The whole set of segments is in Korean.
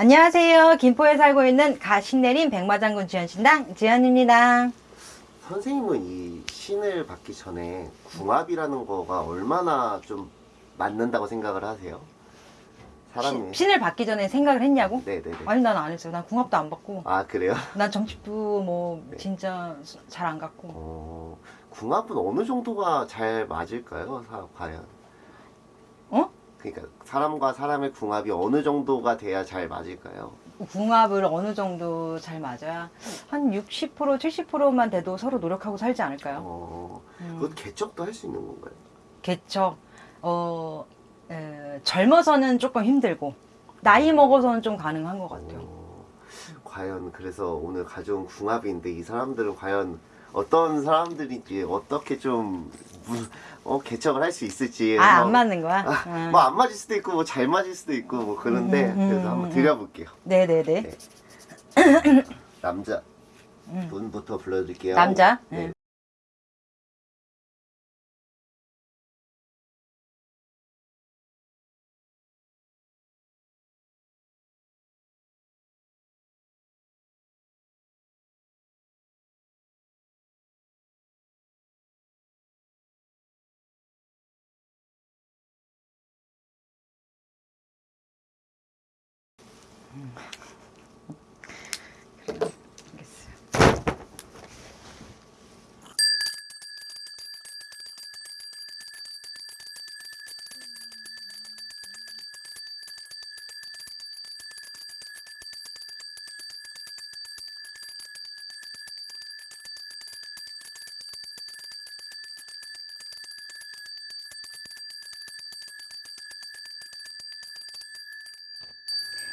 안녕하세요. 김포에 살고 있는 가신내림 백마장군 지연신당 지연입니다. 선생님은 이 신을 받기 전에 궁합이라는 거가 얼마나 좀 맞는다고 생각을 하세요? 사람이 신- 신을 받기 전에 생각을 했냐고? 네네네 아니 난 안 했어요. 난 궁합도 안 받고 아 그래요? 난 점집도 뭐 네. 진짜 잘안 갔고 어, 궁합은 어느 정도가 잘 맞을까요? 사, 과연 어? 그러니까 사람과 사람의 궁합이 어느 정도가 돼야 잘 맞을까요? 궁합을 어느 정도 잘 맞아야 한 60% 70%만 돼도 서로 노력하고 살지 않을까요? 어, 음. 그것 개척도 할 수 있는 건가요? 개척 어 에, 젊어서는 조금 힘들고 나이 먹어서는 좀 가능한 것 같아요. 어, 과연 그래서 오늘 가져온 궁합인데 이 사람들은 과연 어떤 사람들인지 어떻게 좀 무- 어, 개척을 할 수 있을지 아 안 맞는 거야? 응. 뭐안 맞을 수도 있고 뭐 잘 맞을 수도 있고 뭐 그런데 음, 음, 그래서 음, 한번 음. 드려볼게요. 네네네. 네. 남자 음. 분부터 불러드릴게요. 남자. 네. 네.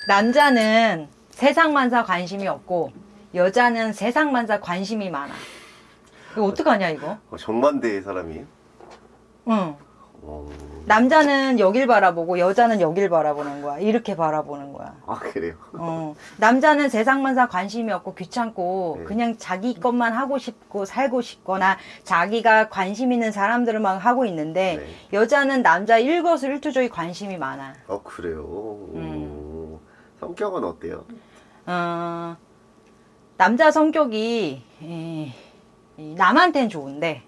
남자는 세상만사 관심이 없고 여자는 세상만사 관심이 많아. 이거 어떡하냐 이거? 어, 정반대의 사람이에요? 응. 어... 남자는 여길 바라보고 여자는 여길 바라보는 거야. 이렇게 바라보는 거야. 아 그래요? 어. 남자는 세상만사 관심이 없고 귀찮고 네. 그냥 자기 것만 하고 싶고 살고 싶거나 자기가 관심 있는 사람들만 하고 있는데 네. 여자는 남자 일거수일투족이 관심이 많아. 어 그래요? 음. 성격은 어때요? 어, 남자 성격이 이, 이 남한테는 좋은데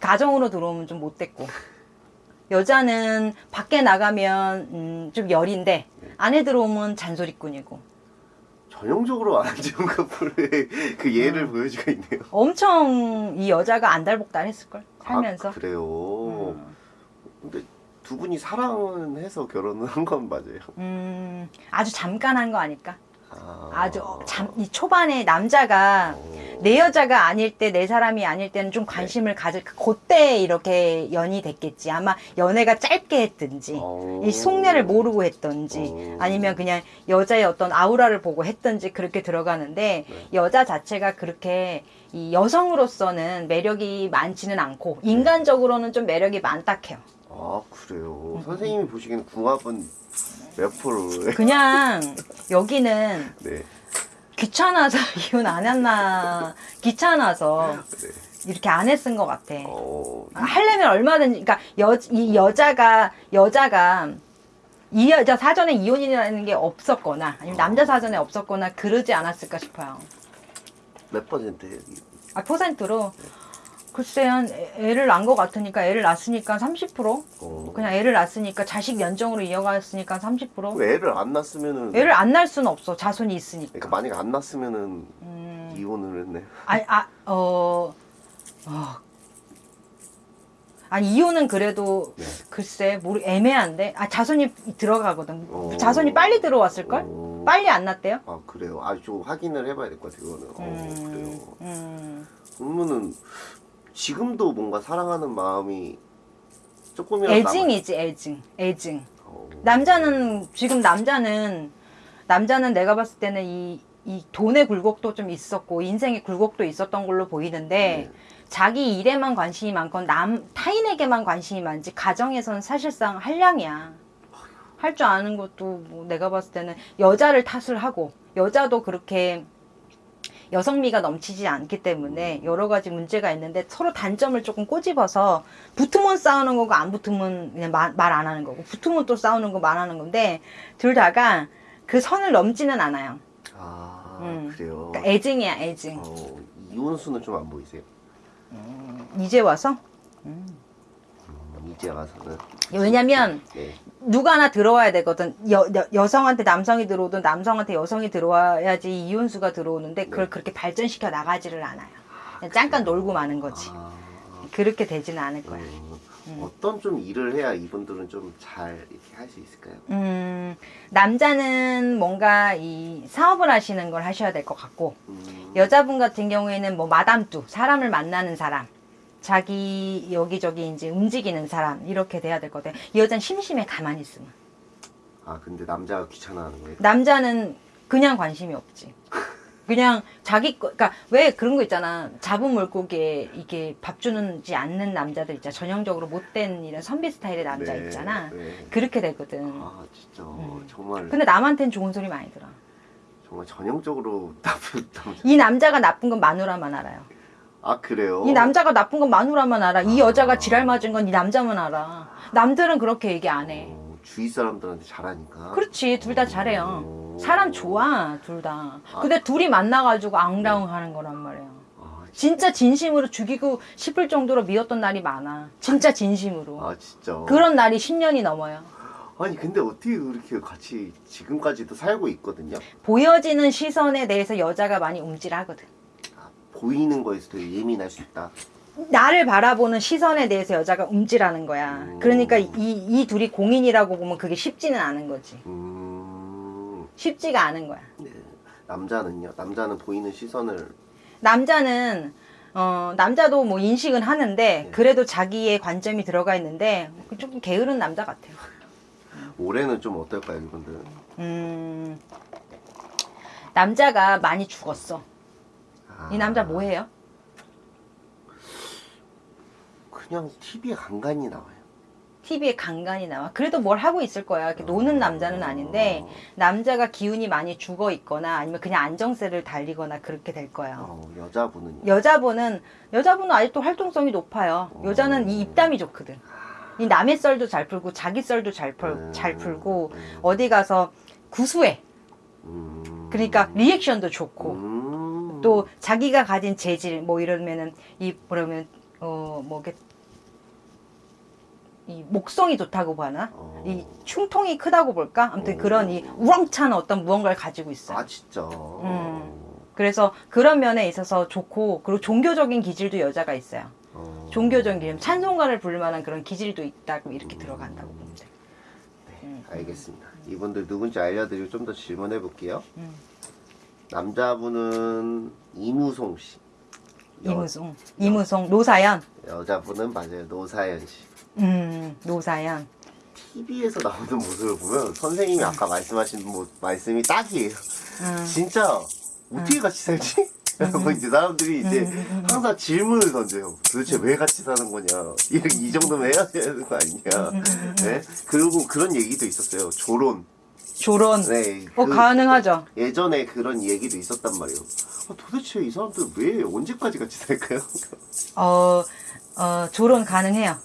가정으로 들어오면 좀 못됐고 여자는 밖에 나가면 음, 좀 열인데 안에 들어오면 잔소리꾼이고 전형적으로 안 좋은 커플의 그 예를 음. 보여주고 있네요. 엄청 이 여자가 안달복달했을걸 살면서 아, 그래요? 음, 근데 두 분이 사랑은 해서 결혼을 한 건 맞아요? 음, 아주 잠깐 한 거 아닐까? 아... 아주 잠, 이 초반에 남자가 어... 내 여자가 아닐 때 내 사람이 아닐 때는 좀 관심을 가질 그때 이렇게 연이 됐겠지. 아마 연애가 짧게 했든지 어... 이 속내를 모르고 했던지 어... 아니면 그냥 여자의 어떤 아우라를 보고 했던지 그렇게 들어가는데 네. 여자 자체가 그렇게 이 여성으로서는 매력이 많지는 않고 인간적으로는 좀 매력이 많다 해요 아 그래요? 음, 선생님이 보시기에는 궁합은 몇 프로예요? 그냥 여기는 네. 귀찮아서 이혼 안 했나 귀찮아서 네. 이렇게 안 했은 것 같아 어... 하려면 얼마든지 그러니까 여, 이 여자가 여자가 이 여자 사전에 이혼이라는 게 없었거나 아니면 남자 사전에 없었거나 그러지 않았을까 싶어요. 몇 퍼센트예요? 아 퍼센트로 글쎄 한 애- 애를 낳은 것 같으니까 애를 낳았으니까 30% 어... 그냥 애를 낳았으니까 자식 연정으로 이어갔으니까 30% 애를 안 낳았으면은 애를 안 낳을 수는 없어 자손이 있으니까. 그러니까 만약에 안 낳았으면은 음, 이혼을 했네. 아니 아, 어, 어. 아니 이혼은 그래도 네. 글쎄 모르 애매한데 아 자손이 들어가거든 어. 자손이 빨리 들어왔을 걸 어... 빨리 안 났대요 아 그래요? 아좀 확인을 해봐야 될 것 같아요. 그거는. 어 그래요. 음. 그러면은 지금도 뭔가 사랑하는 마음이 조금이라도 애증이지 애증 애증 남아- 어... 남자는 지금 남자는 남자는 내가 봤을 때는 이, 이 돈의 굴곡도 좀 있었고 인생의 굴곡도 있었던 걸로 보이는데 네. 자기 일에만 관심이 많건 남 타인에게만 관심이 많지 가정에서는 사실상 한량이야. 할 줄 아는 것도 뭐 내가 봤을 때는 여자를 탓을 하고 여자도 그렇게 여성미가 넘치지 않기 때문에 여러 가지 문제가 있는데 서로 단점을 조금 꼬집어서 붙으면 싸우는 거고 안 붙으면 그냥 말 안 하는 거고 붙으면 또 싸우는 거 말하는 건데 둘 다가 그 선을 넘지는 않아요. 아 음. 그래요. 그러니까 애증이야 애증. 어, 이혼수는 좀 안 보이세요? 이제 와서 음, 이제 와서는 왜냐면 네. 누가 하나 들어와야 되거든. 여, 여, 여 성한테 남성이 들어오든 남성한테 여성이 들어와야지 이혼수가 들어오는데 그걸 네. 그렇게 발전시켜 나가지를 않아요. 그냥 잠깐 놀고 마는 거지. 아, 그렇게 되지는 않을 거야. 음, 어떤 좀 일을 해야 이분들은 좀 잘 이렇게 할 수 있을까요? 음, 남자는 뭔가 이 사업을 하시는 걸 하셔야 될 것 같고, 음, 여자분 같은 경우에는 뭐 마담뚜, 사람을 만나는 사람, 자기 여기저기 이제 움직이는 사람, 이렇게 돼야 될. 이 여자는 심심해, 가만히 있으면. 아 근데 남자가 귀찮아하는 거예요? 남자는 그냥 관심이 없지. 그냥 자기 거, 그러니까 왜 그런 거 있잖아. 잡은 물고기에 이게 밥 주는지 않는 남자들 있잖아. 전형적으로 못된 이런 선비 스타일의 남자 네, 있잖아. 네. 그렇게 되거든. 아 진짜 음. 정말 근데 남한테는 좋은 소리 많이 들어. 정말 전형적으로 나쁜 남자. 이 남자가 나쁜 건 마누라만 알아요. 아 그래요? 이 남자가 나쁜 건 마누라만 알아. 이 아. 여자가 지랄 맞은 건 이 남자만 알아. 남들은 그렇게 얘기 안 해. 어, 주위 사람들한테 잘하니까. 그렇지, 둘 다 잘해요. 어. 사람 좋아, 둘 다. 아. 근데 둘이 만나가지고 앙다웅 하는 거란 말이야. 아, 진짜 진심으로 죽이고 싶을 정도로 미웠던 날이 많아. 진짜 진심으로. 아 진짜. 그런 날이 10년이 넘어요. 아니 근데 어떻게 그렇게 같이 지금까지도 살고 있거든요? 보여지는 시선에 대해서 여자가 많이 움찔하거든. 아, 보이는 거에서 되게 예민할 수 있다. 나를 바라보는 시선에 대해서 여자가 움찔하는 거야. 음. 그러니까 이, 이 둘이 공인이라고 보면 그게 쉽지는 않은 거지. 음, 쉽지가 않은 거야. 네. 남자는요? 남자는 보이는 시선을 남자는 어 남자도 뭐 인식은 하는데 네. 그래도 자기의 관점이 들어가 있는데 조금 게으른 남자 같아요. 올해는 좀 어떨까요, 이분들? 음 남자가 많이 죽었어. 아, 이 남자 뭐 해요? 그냥 TV에 간간히 나와요. TV에 간간히 나와. 그래도 뭘 하고 있을 거야. 이렇게 노는 남자는 아닌데 남자가 기운이 많이 죽어 있거나 아니면 그냥 안정세를 달리거나 그렇게 될 거예요. 어, 여자분은요? 여자분은 여자분은 아직도 활동성이 높아요. 여자는 이 입담이 좋거든. 이 남의 썰도 잘 풀고 자기 썰도 잘, 풀, 음, 잘 풀고 음, 어디 가서 구수해. 음, 그러니까 리액션도 좋고 음, 또 자기가 가진 재질 뭐 이러면은 이 뭐라면 어뭐 이게 이 목성이 좋다고 봐나 어. 이 충통이 크다고 볼까 아무튼 그런 이 우렁찬 어떤 무언가를 가지고 있어요. 아 진짜. 음. 그래서 그런 면에 있어서 좋고 그리고 종교적인 기질도 여자가 있어요. 어. 종교적인 기질, 찬송가를 부를 만한 그런 기질도 있다고 이렇게 들어간다고 보면 돼. 네, 알겠습니다. 이분들 누군지 알려드리고 좀 더 질문해 볼게요. 음. 남자분은 이무송 씨. 여- 이무송, 이무송, 노사연, 여자분은 맞아요 노사연 씨. 음, 노사연. TV에서 나오는 모습을 보면 선생님이 아까 말씀하신 뭐, 말씀이 딱이에요. 음. 진짜 어떻게 같이 살지? 라고 이제 사람들이 이제 음, 항상 질문을 던져요. 도대체 왜 같이 사는 거냐? 이, 이 정도면 해야 되는 거 음, 아니냐? 네? 그리고 그런 얘기도 있었어요. 조론. 조론. 네. 어, 그- 가능하죠. 예전에 그런 얘기도 있었단 말이에요. 아, 도대체 이 사람들 왜 언제까지 같이 살까요? 어, 어, 조론 가능해요.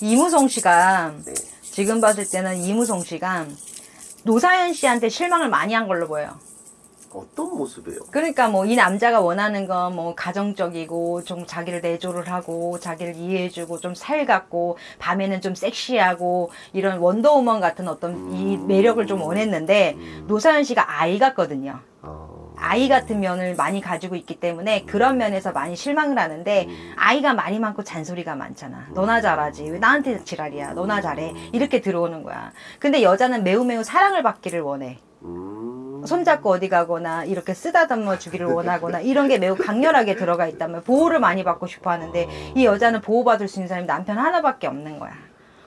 이무송 씨가 네. 지금 봤을 때는 이무송 씨가 노사연 씨한테 실망을 많이 한 걸로 보여요. 어떤 모습이에요? 그러니까 뭐 이 남자가 원하는 건 뭐 가정적이고 좀 자기를 내조를 하고 자기를 이해해주고 좀 살갑고 밤에는 좀 섹시하고 이런 원더우먼 같은 어떤 이 음. 매력을 좀 원했는데 음. 노사연 씨가 아이 같거든요. 어... 아이 같은 면을 많이 가지고 있기 때문에 그런 면에서 많이 실망을 하는데 음. 아이가 말이 많고 잔소리가 많잖아. 너나 잘하지. 왜 나한테 지랄이야. 너나 잘해. 이렇게 들어오는 거야. 근데 여자는 매우 매우 사랑을 받기를 원해. 음... 손잡고 어디 가거나 이렇게 쓰다듬어 주기를 원하거나 이런 게 매우 강렬하게 들어가 있다면 보호를 많이 받고 싶어 하는데 이 여자는 보호받을 수 있는 사람이 남편 하나밖에 없는 거야.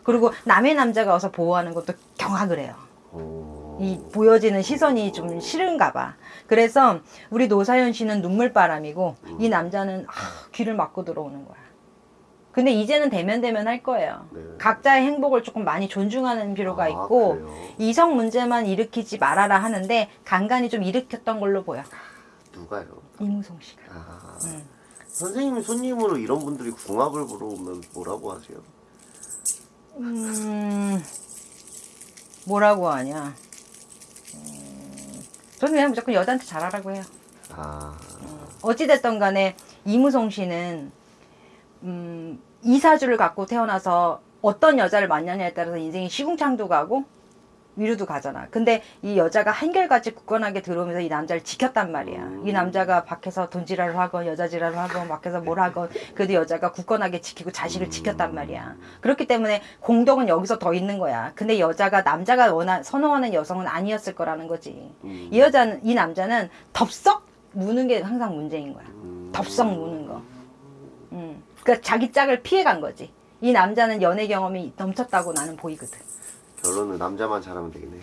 그리고 남의 남자가 와서 보호하는 것도 경악을 해요. 어... 이 보여지는 시선이 좀 싫은가 봐. 그래서 우리 노사연 씨는 눈물바람이고 이 남자는 아, 귀를 막고 들어오는 거야. 근데 이제는 대면 대면 할 거예요. 네. 각자의 행복을 조금 많이 존중하는 필요가 아, 있고 그래요? 이성 문제만 일으키지 말아라 하는데 간간히 좀 일으켰던 걸로 보여. 누가요? 이무송 씨가. 아... 음. 선생님이 손님으로 이런 분들이 궁합을 보러 오면 뭐라고 하세요? 음, 뭐라고 하냐. 음, 저는 그냥 무조건 여자한테 잘하라고 해요. 아, 어찌됐든 간에 이무송 씨는 음, 이사주를 갖고 태어나서 어떤 여자를 만나냐에 따라서 인생이 시궁창도 가고 위로도 가잖아. 근데 이 여자가 한결같이 굳건하게 들어오면서 이 남자를 지켰단 말이야. 이 남자가 밖에서 돈지랄을 하건 여자지랄을 하건 밖에서 뭘 하건 그래도 여자가 굳건하게 지키고 자식을 지켰단 말이야. 그렇기 때문에 공덕은 여기서 더 있는 거야. 근데 여자가 남자가 원하, 선호하는 여성은 아니었을 거라는 거지. 음. 이 여자는 이 남자는 덥석 무는 게 항상 문제인 거야. 음. 덥석 무는 거. 음. 그러니까 자기 짝을 피해 간 거지. 이 남자는 연애 경험이 넘쳤다고 나는 보이거든. 결론은 남자만 잘하면 되겠네.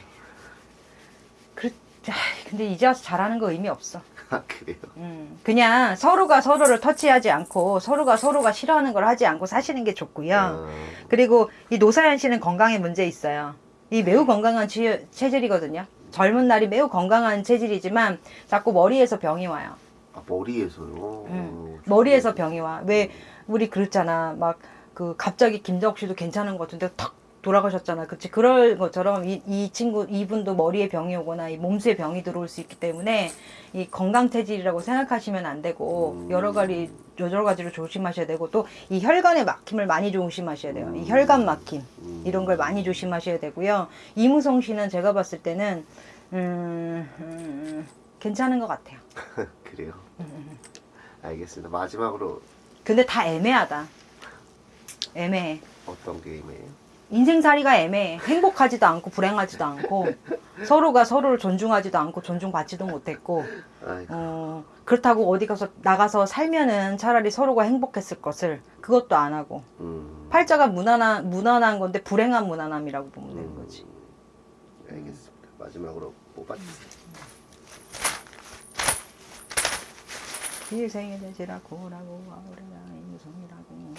그, 아이, 근데 이제 와서 잘하는 거 의미 없어. 아, 그래요. 음, 그냥 서로가 서로를 터치하지 않고 서로가 서로가 싫어하는 걸 하지 않고 사시는 게 좋고요. 아, 그리고 이 노사연 씨는 건강에 문제 있어요. 이 매우 건강한 치- 체질이거든요. 젊은 날이 매우 건강한 체질이지만 자꾸 머리에서 병이 와요. 아, 머리에서요. 음, 머리에서 병이 와. 왜 우리 그렇잖아. 막 그 갑자기 김덕 씨도 괜찮은 것 같은데 탁 돌아가셨잖아. 그치? 그럴 것처럼 이, 이 친구 이분도 머리에 병이 오거나 이 몸수에 병이 들어올 수 있기 때문에 이 건강 체질이라고 생각하시면 안 되고 음. 여러 가지 여러 가지로 조심하셔야 되고 또 이 혈관의 막힘을 많이 조심하셔야 돼요. 이 혈관 막힘 음. 이런 걸 많이 조심하셔야 되고요. 이무성 씨는 제가 봤을 때는 음, 음, 괜찮은 것 같아요. 그래요. 음, 알겠습니다. 마지막으로 근데 다 애매하다. 애매해. 어떤 게임이에요? 인생살이가 애매해. 행복하지도 않고 불행하지도 않고 서로가 서로를 존중하지도 않고 존중받지도 못했고 어, 그렇다고 어디 가서 나가서 살면은 차라리 서로가 행복했을 것을 그것도 안 하고 음, 팔자가 무난한 무난한 건데 불행한 무난함이라고 보면 되는 거지. 알겠습니다. 마지막으로 뽑아주세요. 일생에 되지라 고라고 아우라가 이무성이라고 합니다.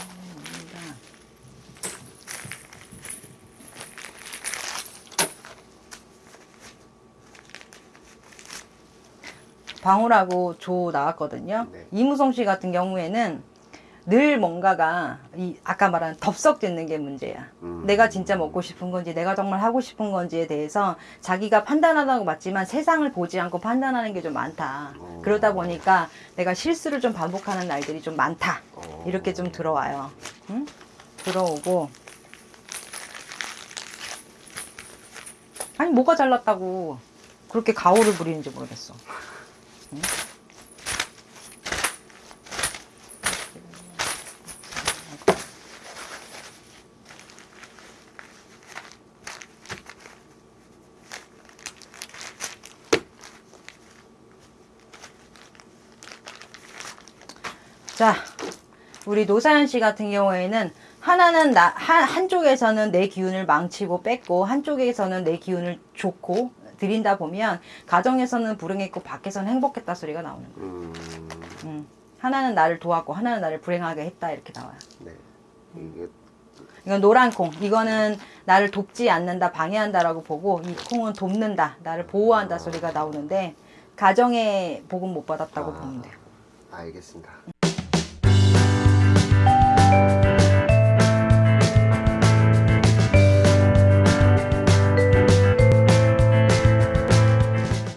방울하고 조 나왔거든요. 네. 이무성 씨 같은 경우에는 늘 뭔가가 이 아까 말한 덥석 듣는 게 문제야. 음. 내가 진짜 먹고 싶은 건지 내가 정말 하고 싶은 건지에 대해서 자기가 판단하다고 맞지만 세상을 보지 않고 판단하는 게 좀 많다. 어. 그러다 보니까 내가 실수를 좀 반복하는 날들이 좀 많다. 어. 이렇게 좀 들어와요. 응? 들어오고 아니 뭐가 잘났다고 그렇게 가오를 부리는지 모르겠어. 응? 자, 우리 노사연 씨 같은 경우에는 하나는 나, 한, 한쪽에서는 내 기운을 망치고 뺐고 한쪽에서는 내 기운을 줬고 드린다 보면 가정에서는 불행했고 밖에서는 행복했다 소리가 나오는 거야. 음, 음. 하나는 나를 도왔고 하나는 나를 불행하게 했다 이렇게 나와요. 네. 이게 이건 노란 콩. 이거는 나를 돕지 않는다, 방해한다라고 보고 이 콩은 돕는다, 나를 보호한다 소리가 나오는데 가정에 복은 못 받았다고 아. 보면 돼요. 알겠습니다.